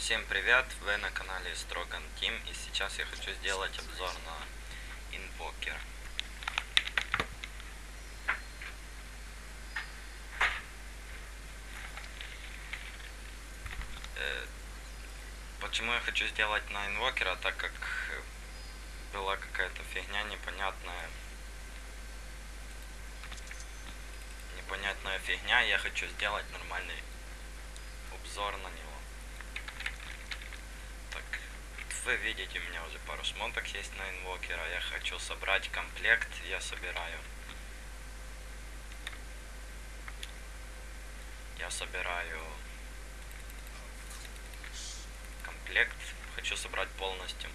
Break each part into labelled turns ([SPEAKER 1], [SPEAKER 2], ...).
[SPEAKER 1] Всем привет, вы на канале Строган Тим и сейчас я хочу сделать обзор на инвокер. Э, Почему я хочу сделать на инвокера, так как была какая-то фигня непонятная. Непонятная фигня, я хочу сделать нормальный обзор на него. Так, вы видите, у меня уже пару шмоток есть на инвокера. Я хочу собрать комплект, я собираю. Я собираю комплект, хочу собрать полностью.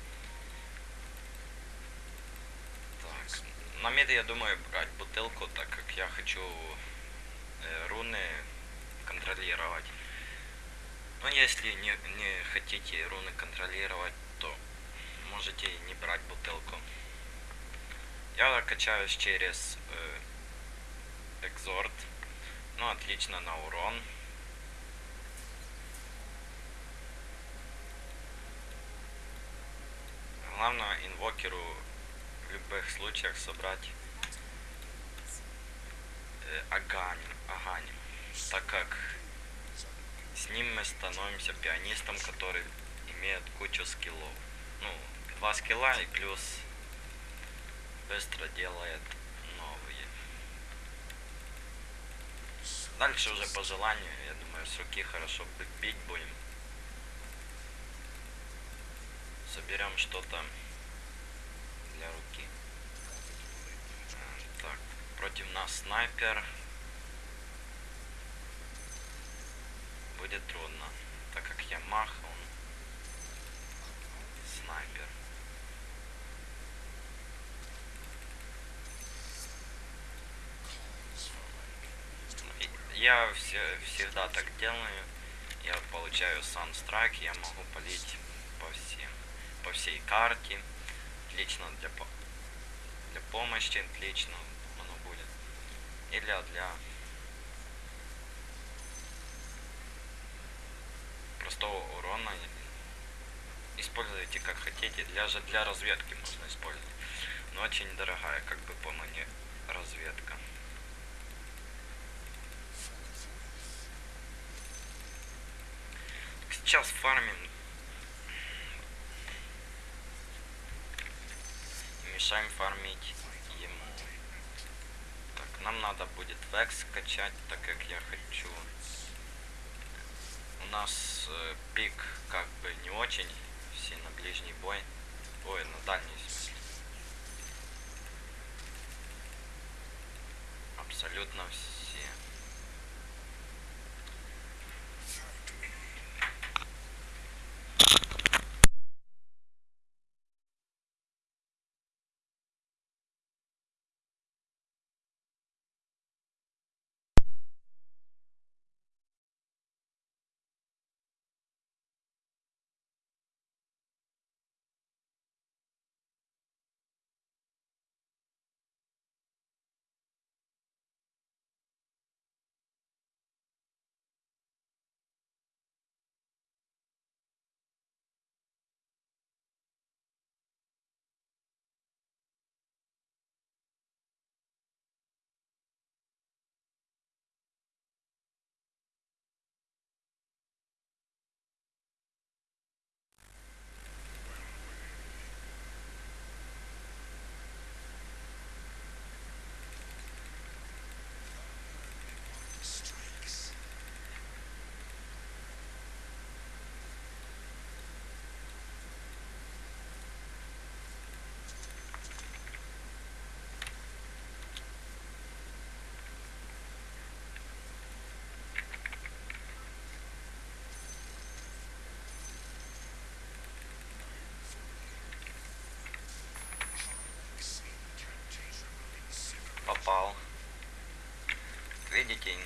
[SPEAKER 1] Так, на мид я думаю брать бутылку, так как я хочу э, руны контролировать. Но если не, не хотите руны контролировать, можете не брать бутылку. Я качаюсь через э, экзорт. Ну, отлично на урон. Главное инвокеру в любых случаях собрать э, аганим, аганим, так как с ним мы становимся пианистом, который имеет кучу скиллов. Ну, два скилла и плюс быстро делает новые. Дальше уже по желанию, я думаю, с руки хорошо бить будем. Соберем что-то для руки. Так, против нас снайпер. будет трудно, так как я мах, он снайпер. Я все, всегда так делаю. Я получаю санстрайк, я могу полить по всем, по всей карте. Отлично для, для помощи, отлично оно будет. Или для простого урона используйте как хотите для же для разведки можно использовать но очень дорогая как бы по мне разведка сейчас фармим мешаем фармить ему. Так нам надо будет векс качать так как я хочу. У нас э, пик как бы не очень, все на ближний бой, ой, на дальний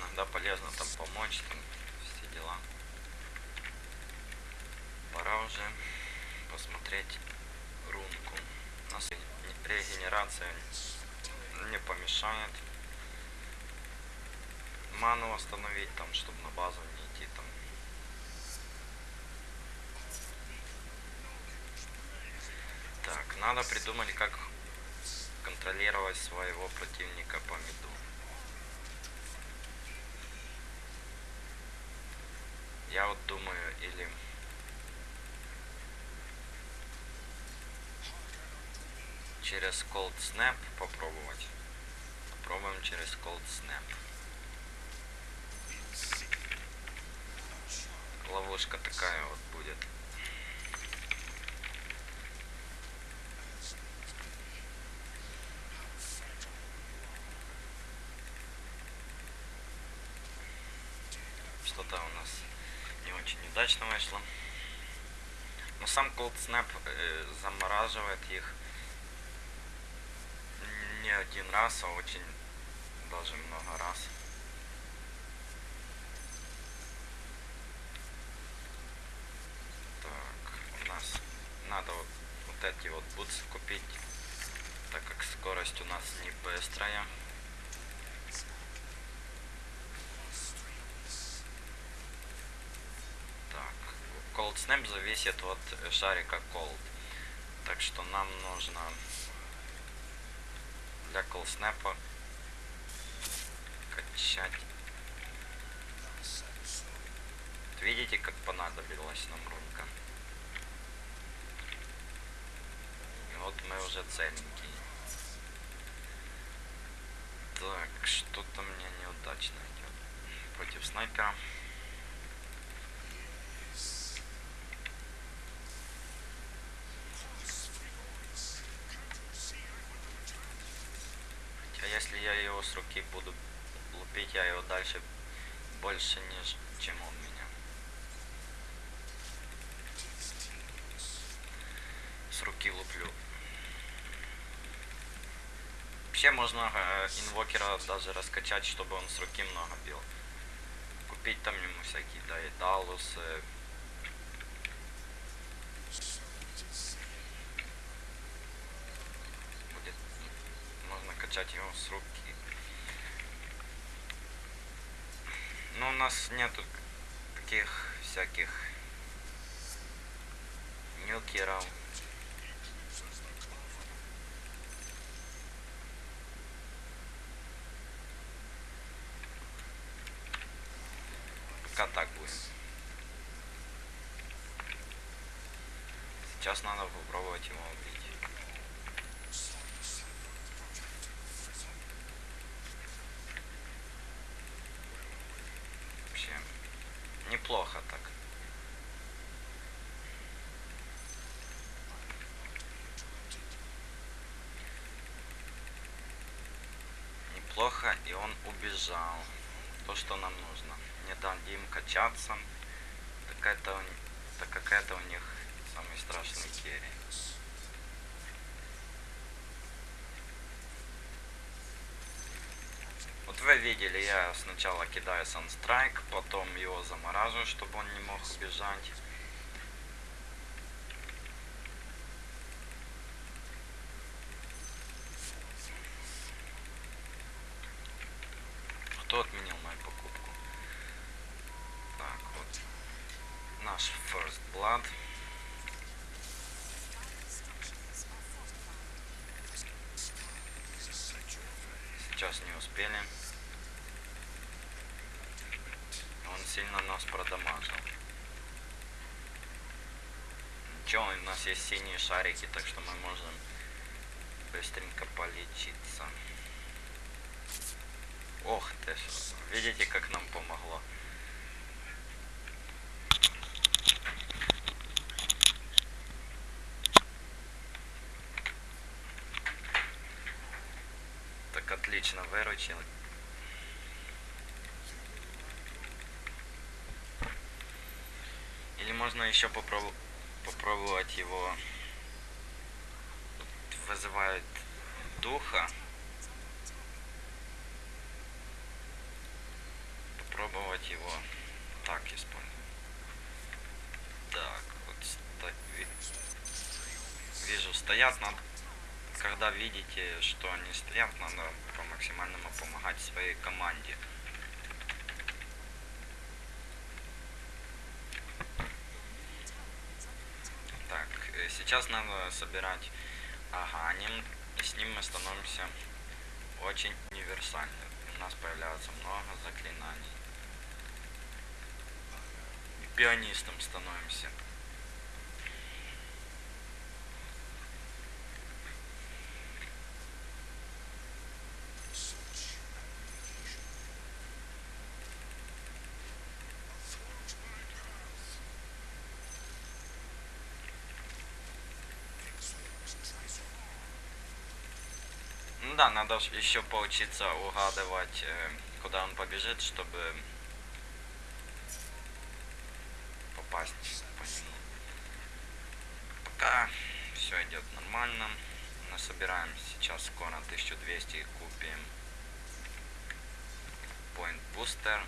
[SPEAKER 1] иногда полезно там помочь, там все дела. Пора уже посмотреть рунку. У нас регенерация не помешает. Ману остановить там, чтобы на базу не идти там. Так, надо придумать, как контролировать своего противника по меду. Я вот думаю, или... Через Cold Snap попробовать. Попробуем через Cold Snap. Ловушка такая вот будет. Что-то у нас не очень удачно вышло. Но сам Cold Snap э, замораживает их не один раз, а очень даже много раз. Так, у нас надо вот, вот эти вот бутсы купить, так как скорость у нас не быстрая. Так, Cold Snap зависит от шарика Cold. Так что нам нужно для Cold Snap качать. Видите, как понадобилась нам рунка? И вот мы уже целенькие. Так, что-то мне неудачно идет. Против снайпера. А если я его с руки буду лупить, я его дальше больше, неж, чем он меня. С руки луплю. Вообще можно э, инвокера даже раскачать, чтобы он с руки много бил. Купить там ему всякие, да, и далусы. Будет, можно качать его с руки. Но у нас нету таких всяких нюкеров. Пока так будет. Сейчас надо попробовать его убить. Вообще неплохо так. Неплохо, и он убежал. То, что нам нужно. Не дадим качаться. Так это, так как это у них самый страшный керри. Вот вы видели, я сначала кидаю Sunsтрайк, потом его замораживаю, чтобы он не мог убежать. Кто отменил мою покупку? Так, вот. Наш First Blood. Сейчас не успели. Он сильно нас продамажил. Ничего, у нас есть синие шарики, так что мы можем быстренько полечиться. Ох ты ж, видите, как нам помогло. Так отлично выручил. Или можно еще попробовать попробовать его вызывает духа. Попробовать его так использовать. Так, вот ви- вижу, стоят, надо, когда видите, что они стоят, надо по максимальному помогать своей команде. Так, э, сейчас надо собирать аганим, и с ним мы становимся очень универсальны. У нас появляется много заклинаний. И пианистом становимся. Да, надо еще поучиться угадывать, э, куда он побежит, чтобы попасть по. Пока все идет нормально. Мы собираем сейчас скоро 1200 и купим Point Booster,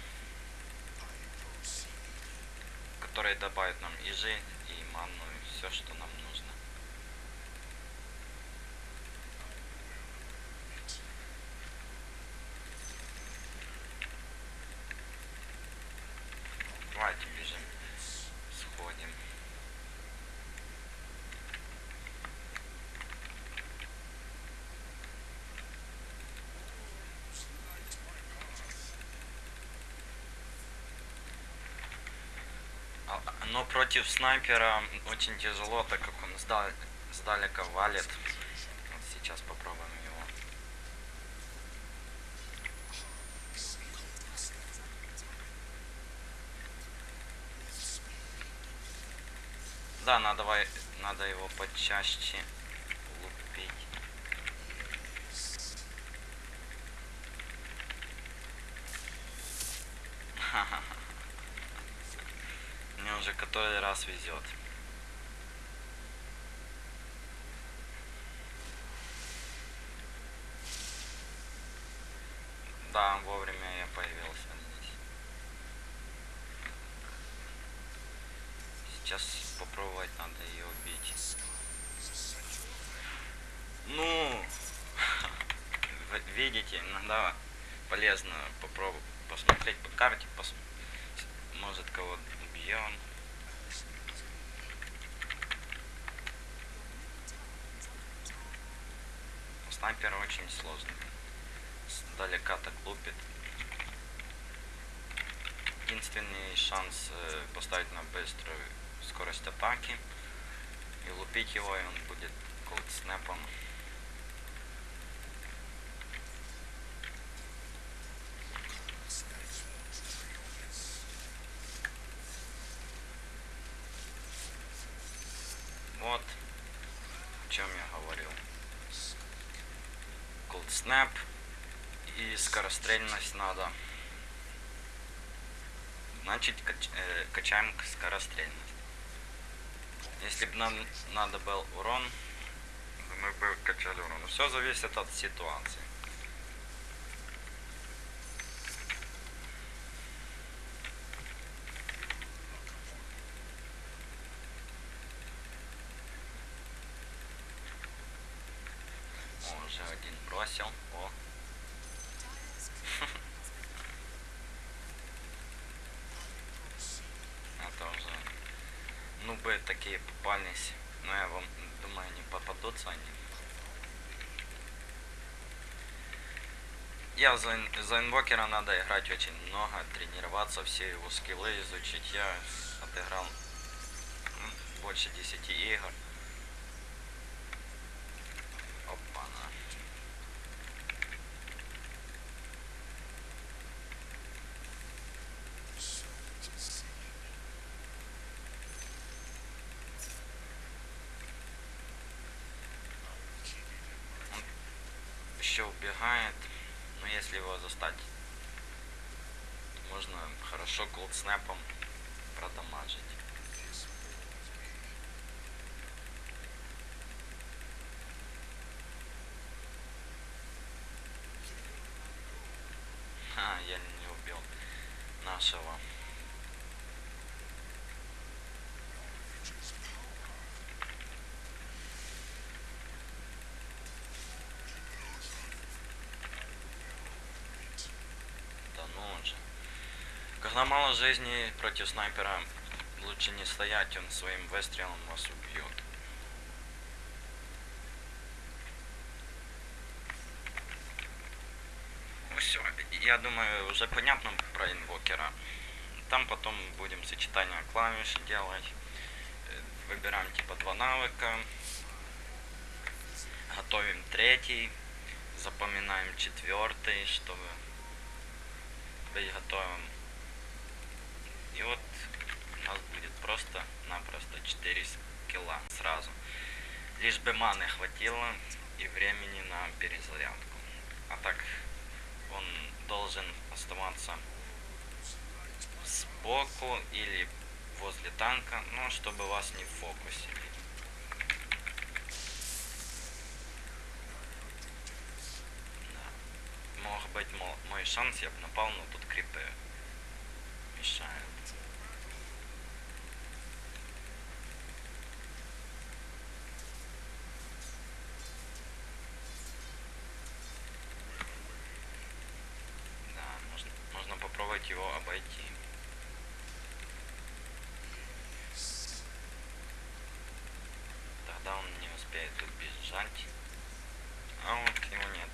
[SPEAKER 1] который добавит нам и жизнь, и ману, все, что нам нужно. Давайте бежим, сходим. А- Но против снайпера очень тяжело, так как он сдал- сдалека валит. Вот сейчас попробуем его. Да, надо, надо его почаще лупить. Мне уже раз везет. Да, вовремя я появился здесь. Сейчас попробовать надо ее убить. Ну, видите, иногда полезно попробовать посмотреть по карте, пос- может кого убьем. Снайпер очень сложный. Сдалека так лупит. Единственный шанс э, поставить на быструю скорость атаки и лупить его, и он будет колд снэпом. Вот о чем я Cold Snap и скорострельность надо. Значит, кач- э, качаем скорострельность. Если бы нам надо был урон, мы бы качали урон. Все зависит от ситуации. О, уже один бросил. О. Это уже... Ну бы попались. Но я вам думаю, не попадутся они. Я за, за инвокера надо играть очень много, тренироваться, все его скиллы изучить. Я отыграл больше 10 игр. Опа-на. еще убегает. Но если его застать, можно хорошо колдснэпом продамажить. Ха, я не убил нашего. Ломало жизни против снайпера. Лучше не стоять, он своим выстрелом вас убьет. Ну Все, я думаю, уже понятно про инвокера. Там потом будем сочетание клавиш делать. Выбираем типа два навыка. Готовим третий. Запоминаем четвертый, чтобы быть готовым. И вот у нас будет просто-напросто 4 скилла сразу. Лишь бы маны хватило и времени на перезарядку. А так он должен оставаться сбоку или возле танка, но чтобы вас не фокусили. Да. Мог быть мо- мой шанс, я бы напал, но тут крипы мешают. Да, можно, можно попробовать его обойти. Успеет убежать. А вот его нет.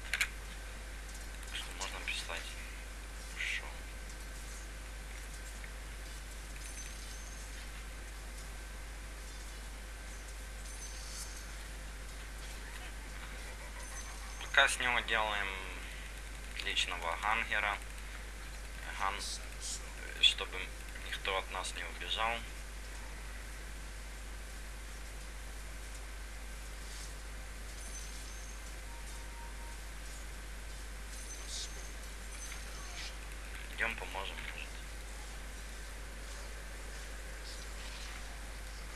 [SPEAKER 1] Что можно прислать? Пока с него делаем личного гангера. Ган, э, чтобы никто от нас не убежал. Идем поможем, может.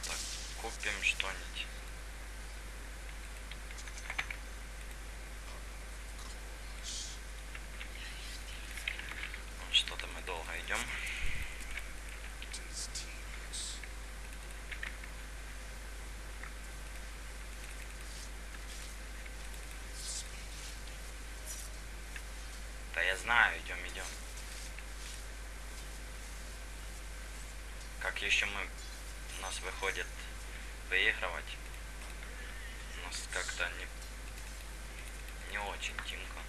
[SPEAKER 1] Так, купим что-нибудь. Вот Что-то мы долго идем. Да я знаю, идем, идем. Как еще мы у нас выходит выигрывать? У нас как-то не, не очень тимка.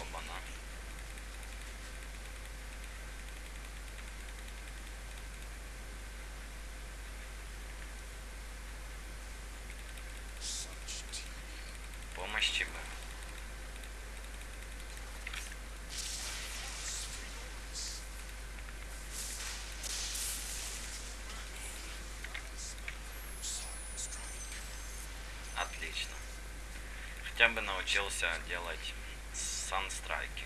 [SPEAKER 1] Обана. Помощи бы. Отлично. Хотя бы научился делать санстрайки.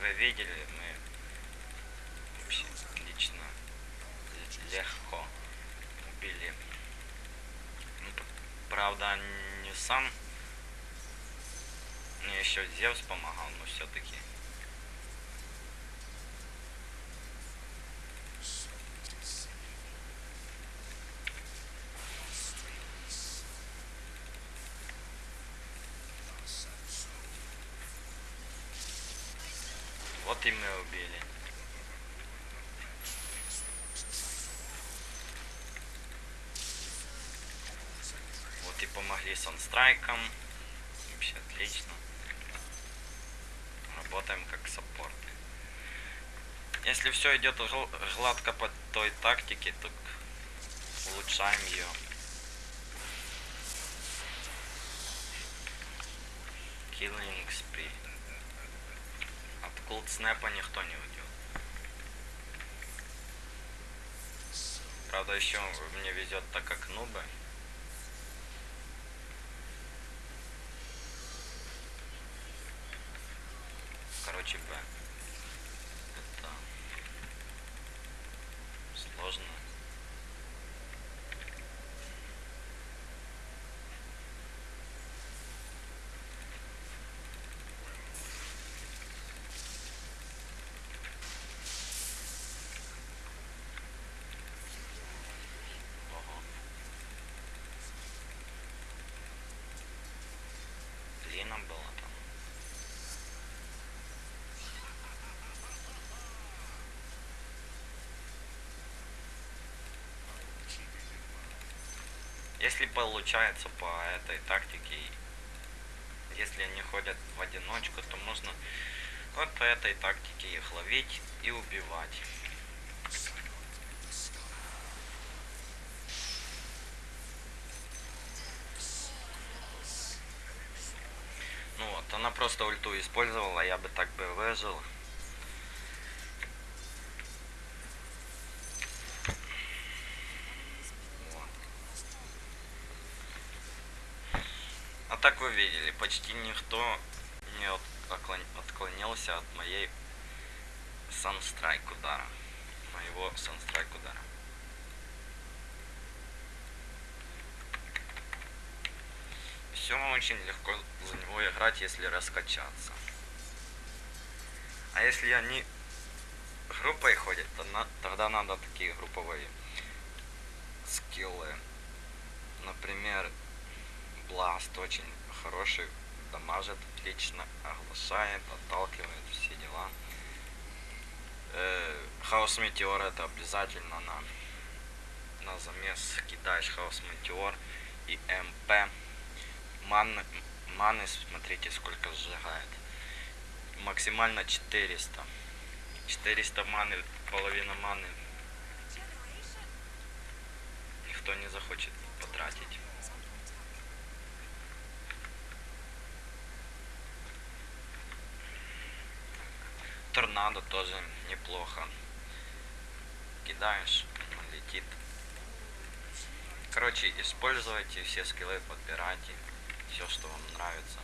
[SPEAKER 1] Вы видели, мы вообще отлично, л- легко убили. Ну, п- правда, не сам. Мне еще Зевс помогал, но все-таки. И мы убили. Вот и помогли санстрайкам. Вообще отлично. Работаем как саппорты. Если все идет гл- гладко по той тактике, то улучшаем ее. Snap никто не уйдет. Правда, еще мне везет, так как нубы. Короче, Б. Это сложно. Ого. Лина была там. Если получается по этой тактике, если они ходят в одиночку, то можно вот по этой тактике их ловить и убивать. Ну вот, она просто ульту использовала, я бы так бы выжил. Вот. А так вы видели, почти никто не от- отклон- отклонился от моей санстрайк удара. Моего санстрайк удара. Все очень легко за него играть, если раскачаться. А если они группой ходят, то на- тогда надо такие групповые скиллы. Например, Бласт очень хороший, дамажит отлично, оглашает, отталкивает, все дела. Э, Хаос Метеор это обязательно на, на замес кидаешь Хаос Метеор и МП. Маны, маны, смотрите, сколько сжигает. Максимально 400. 400 маны, половина маны никто не захочет потратить. Торнадо тоже неплохо. Кидаешь, летит. Короче, используйте все скиллы, подбирайте все, что вам нравится.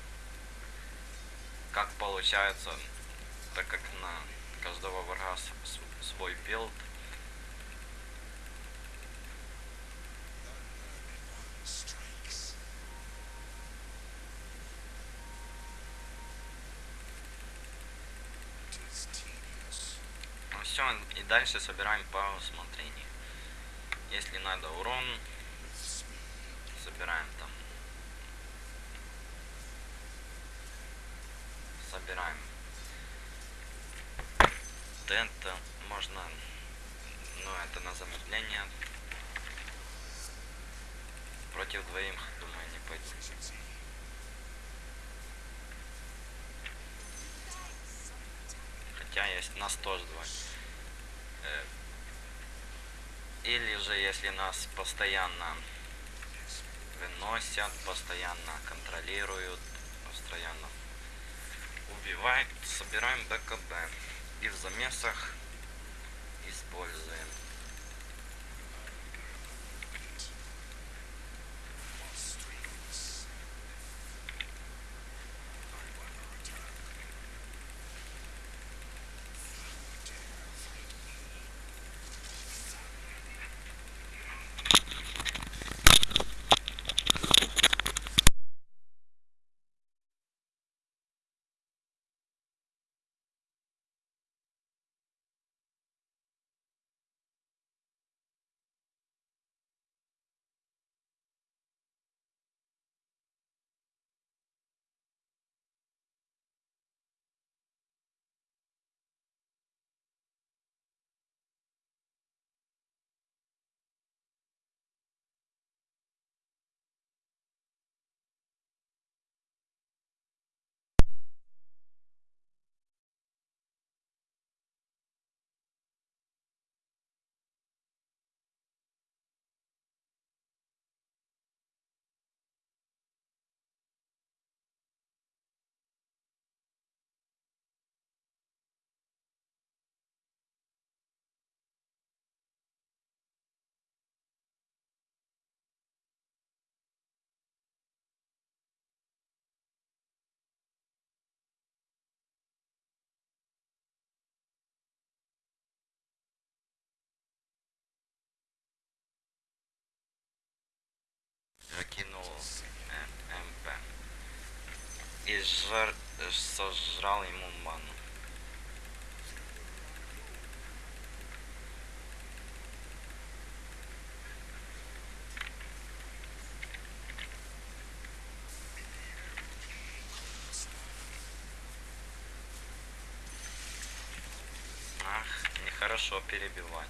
[SPEAKER 1] Как получается, так как на каждого врага свой build, Ну все, и дальше собираем по усмотрению. Если надо урон, собираем там. Собираем. Тента можно, ну это на замедление. Против двоих, думаю, не пойду. Хотя есть нас тоже двое. Э, Или же если нас постоянно выносят, постоянно контролируют, постоянно убивают, собираем БКБ. И в замесах используем. закинул э, МП. Э, сожрал ему ману. Ах, нехорошо перебивать.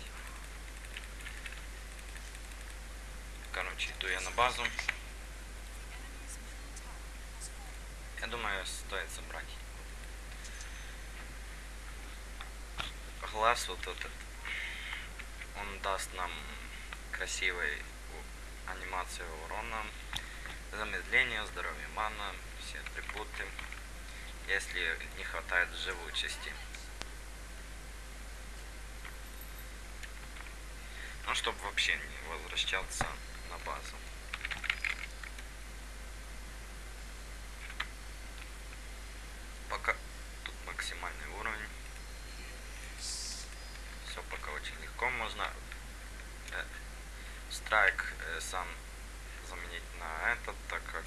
[SPEAKER 1] Короче, иду я на базу. Я думаю, стоит забрать. Глаз вот этот. Он даст нам красивой у- анимацию урона, замедление, здоровье мана, все атрибуты, если не хватает живучести. Ну, чтобы вообще не возвращаться на базу. Пока тут максимальный уровень. Все пока очень легко. Можно э, страйк э, сам заменить на этот, так как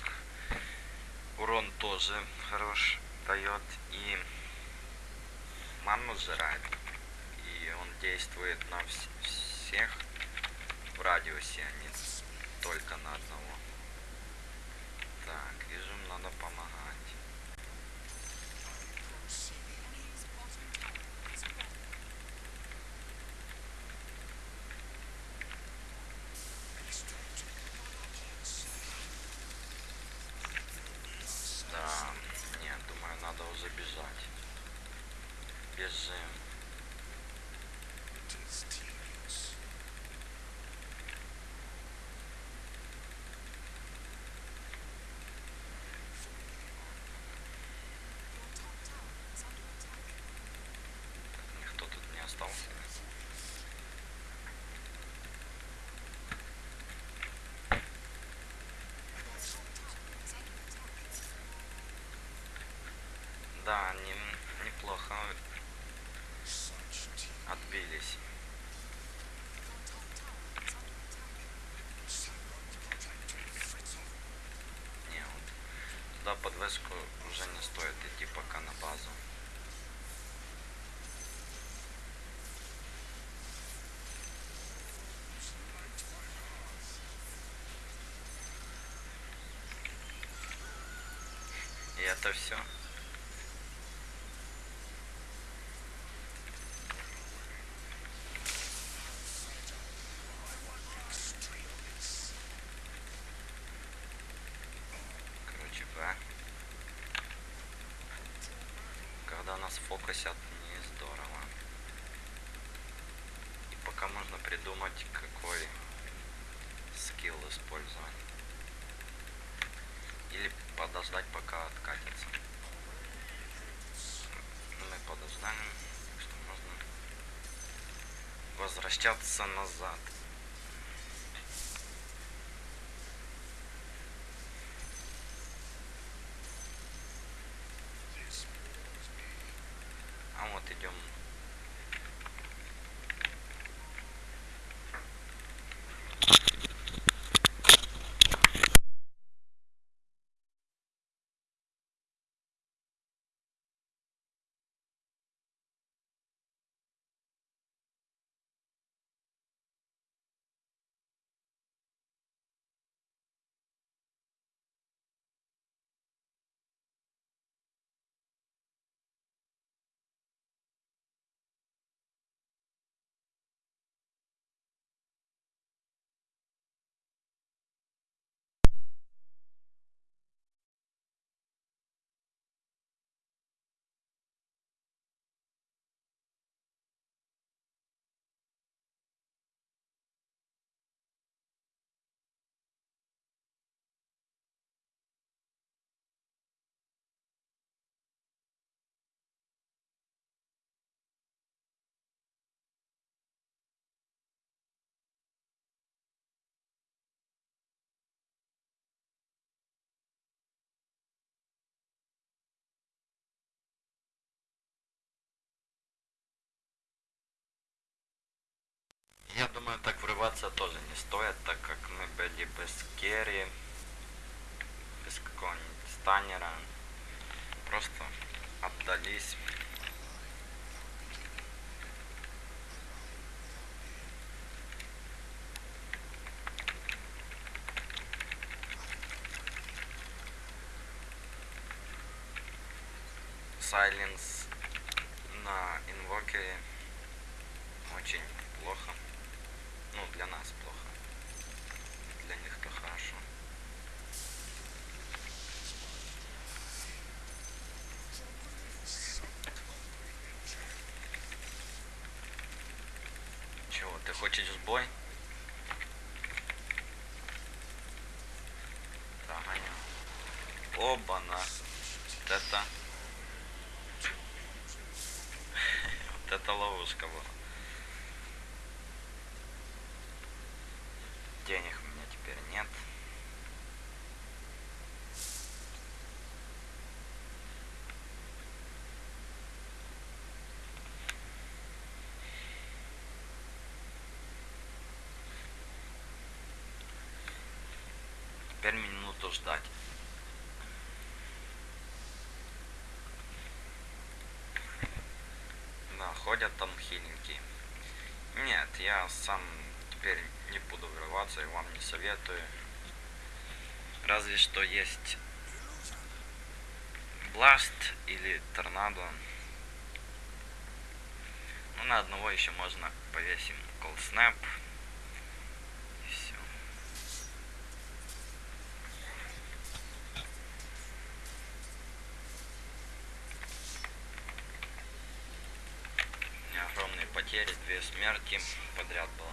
[SPEAKER 1] урон тоже хорош дает и ману сжирает. И он действует на вс- всех в радиусе, а не только на одного. Так, вижу, надо помогать. Да, нет, думаю, надо уже бежать. Бежим. Никто тут не остался. Да, они неплохо отбились. Не, вот туда уже не стоит идти пока на базу. И это все. Короче, Б. Когда фокусят, не здорово. И пока можно придумать, какой скилл использовать. Или подождать, пока откатится. Ну, Мы подождаем, так что можно возвращаться назад. А вот идем. Я думаю, так врываться тоже не стоит, так как мы были без керри, без какого-нибудь станера. Просто отдались. Сайленс на инвокере очень плохо. Ну, для нас плохо. Для для них, то хорошо. Чего, ты хочешь в бой? Догонял. Оба-на. Вот это... Вот это ловушка была. Денег у меня теперь нет. Теперь минуту ждать. Да, ходят там хиленькие. Нет, я сам теперь не буду врываться и вам не советую. Разве что есть Бласт или Торнадо. Ну, на одного еще можно повесим Cold Snap. И все. У меня огромные потери, две смерти подряд было.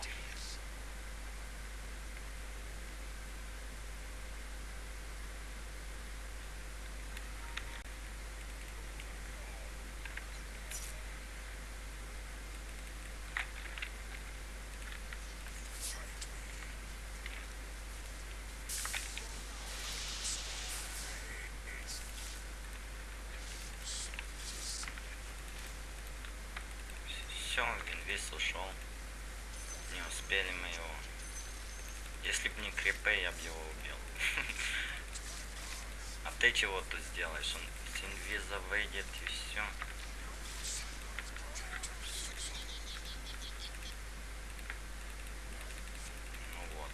[SPEAKER 1] Все, инвиз ушел. Не успели мы его. Если бы не крипы, я бы его убил. А ты чего тут сделаешь? Он инвиза выйдет и все. Ну вот.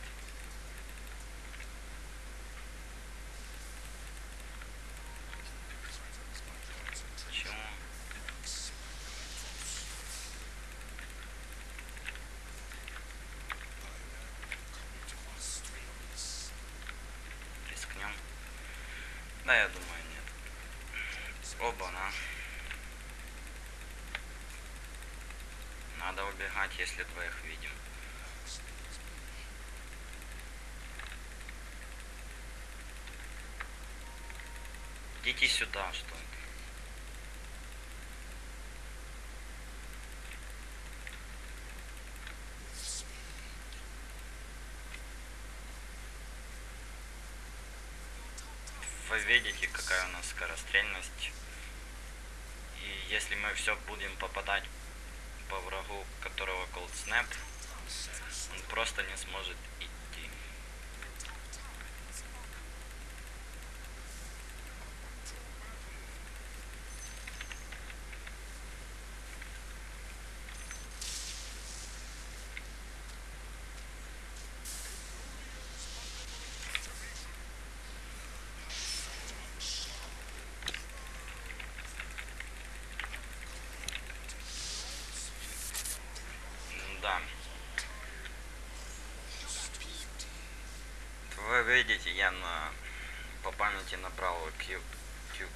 [SPEAKER 1] Почему? Рискнем. Да, я думаю, нет. Оба, на. Надо убегать, если двоих видим. Идите сюда, что ли. Вы видите, какая у нас скорострельность. И если мы все будем попадать по врагу, которого Cold Snap, он просто не сможет идти. Да. Вы видите, я на по памяти набрал Q, Q,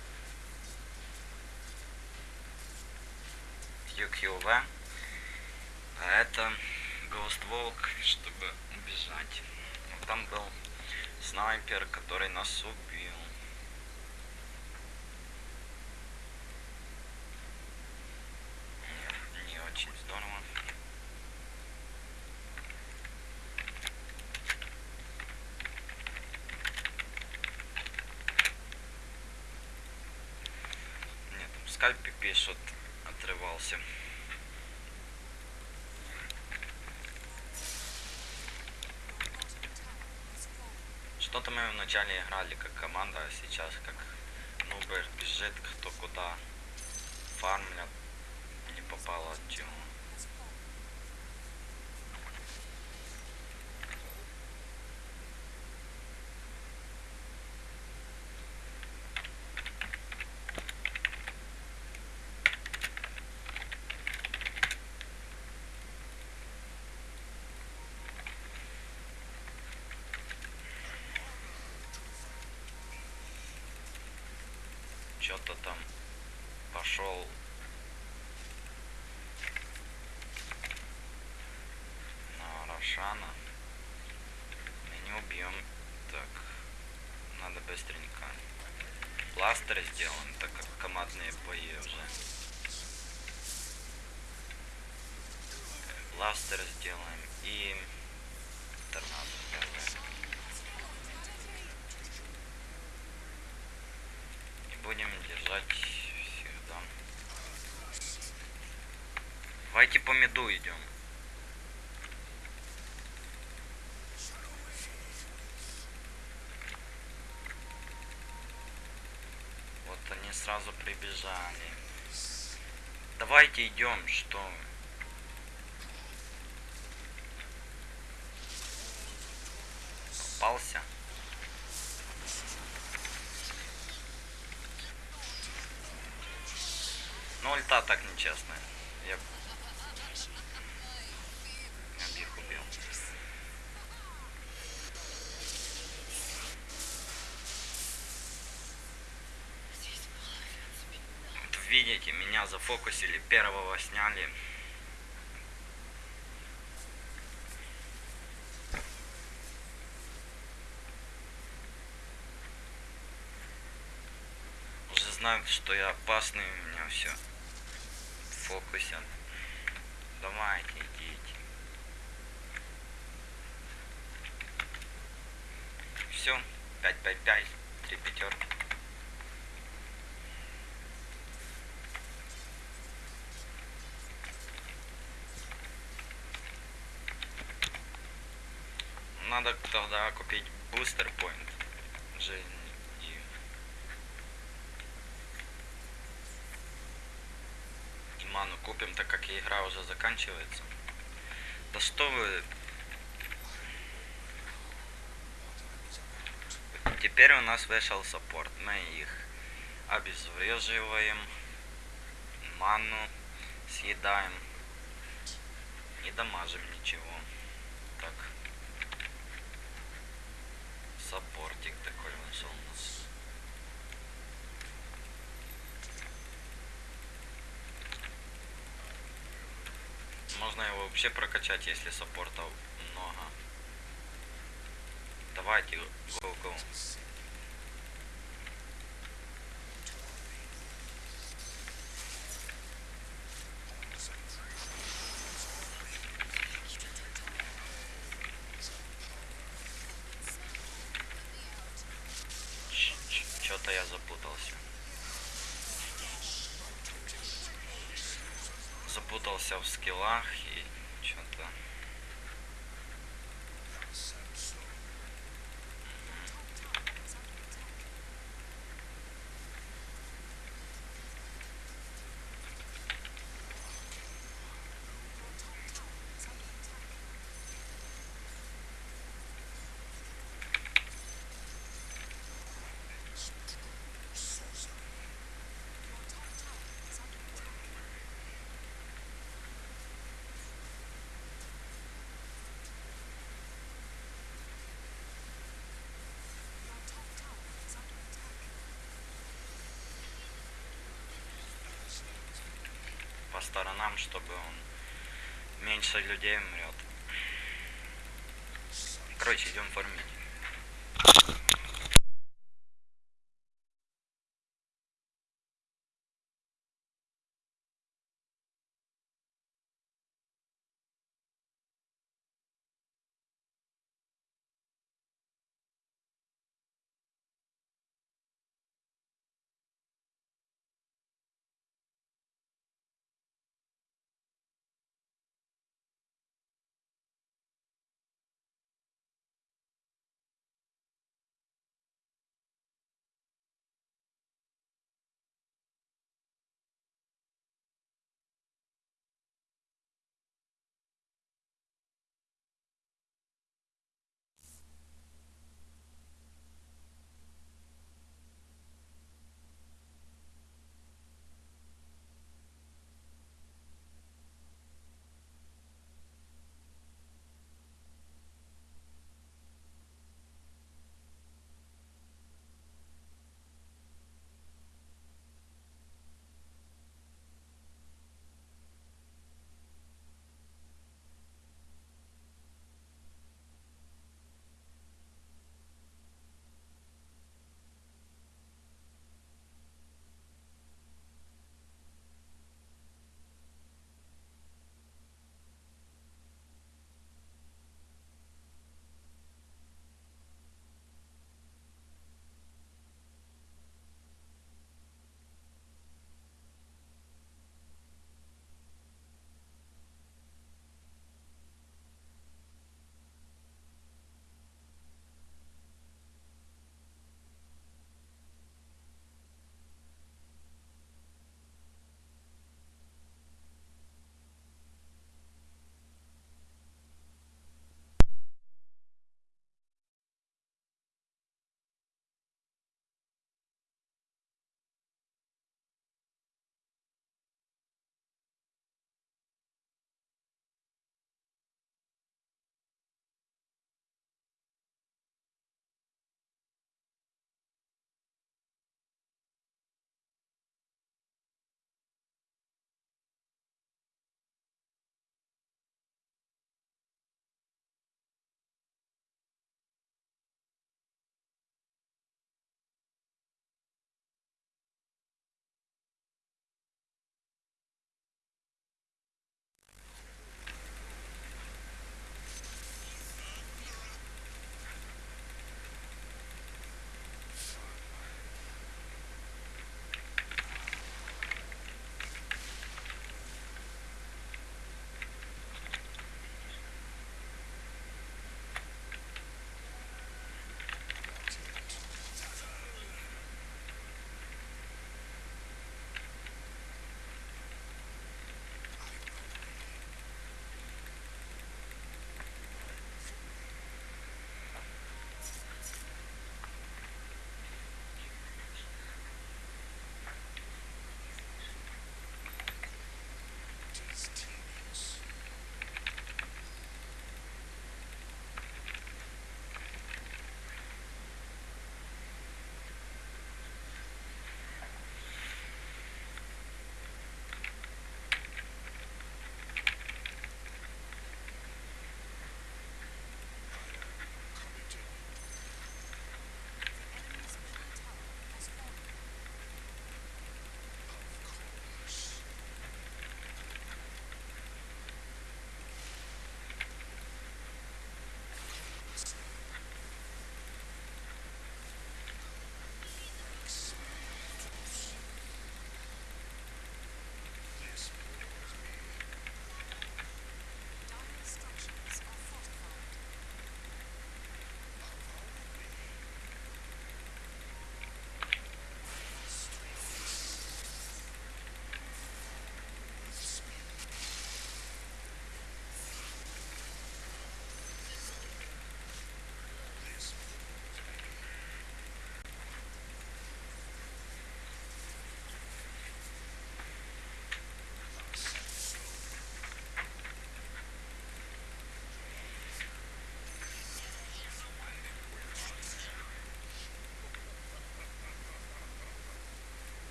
[SPEAKER 1] QQV. А это Ghost Walk, чтобы убежать. Там был снайпер, который нас убил. Не, не очень здорово. Нет, там скальпи пишут, отрывался. Что-то мы вначале играли как команда, а сейчас как нубер бежит кто куда фармлят, не попало от чего. Что-то там пошел на Рошана. Мы не убьем. Так, надо быстренько. Пластырь сделаем, так как командные бои уже. Бластер сделаем и торнадо первое. И будем держать всегда. Давайте по меду идем. Вот они сразу прибежали. Давайте идем, что вы. Попался. Ну, нечестная. Я... Их убил. Вот видите, меня зафокусили, первого сняли. Знают, что я опасный, у меня все фокусе. Давайте, идите. Все, 5-5-5, три пятерки. Надо тогда купить бустер point жизни и и ману купим, так как игра уже заканчивается. Да что вы... Теперь у нас вышел саппорт. Мы их обезвреживаем, ману съедаем. Не дамажим ничего. Так. Саппортик такой вышел у нас. Можно его вообще прокачать, если саппорта много. Давайте, go-go. Что-то я запутался. Запутался в скиллах и что-то. по сторонам, чтобы он меньше людей умрет. Короче, идем фармить.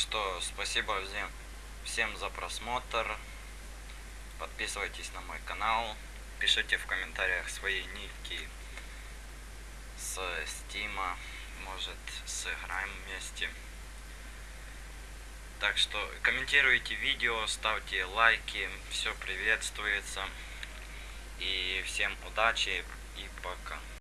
[SPEAKER 1] Что спасибо всем, за просмотр. Подписывайтесь на мой канал. Пишите в комментариях свои ники с Стима. Может сыграем вместе. Так что комментируйте видео, ставьте лайки. Все приветствуется. И всем удачи и пока.